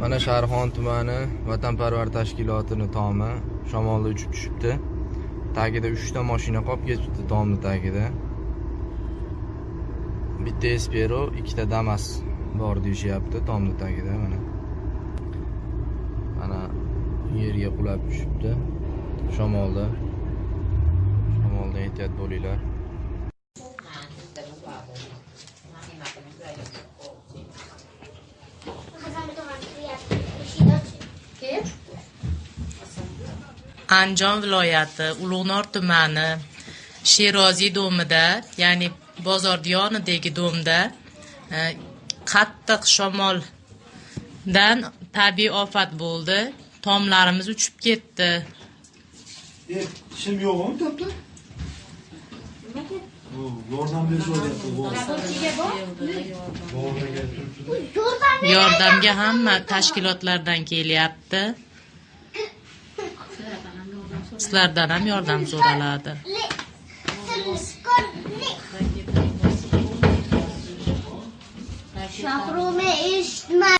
mana sharxon tumani vatanparvar tashkilotini tomi shamolda uchib tushibdi. Tagida 3 ta mashina qolib ketibdi tomni tagida. Bitta espero ikkita damas bor deyishyapti tomni tagida mana. Mana yerga qulab tushibdi. Shamolda. Shamoldan ehtiyot bo'linglar. Andijon viloyati Ulug'nor tumani Sheroziy domida, ya'ni bozor yonidagi domda e, qattiq shamoldan tabiiy ofat bo'ldi. Tomlarimiz uchib ketdi. E, ishim yo'qmi tapda? Bu yordam berishyapti. Yordamga hamma tashkilotlardan kelyapti. sizlardan ham yordam so'raladi. Shohrumi eshitma.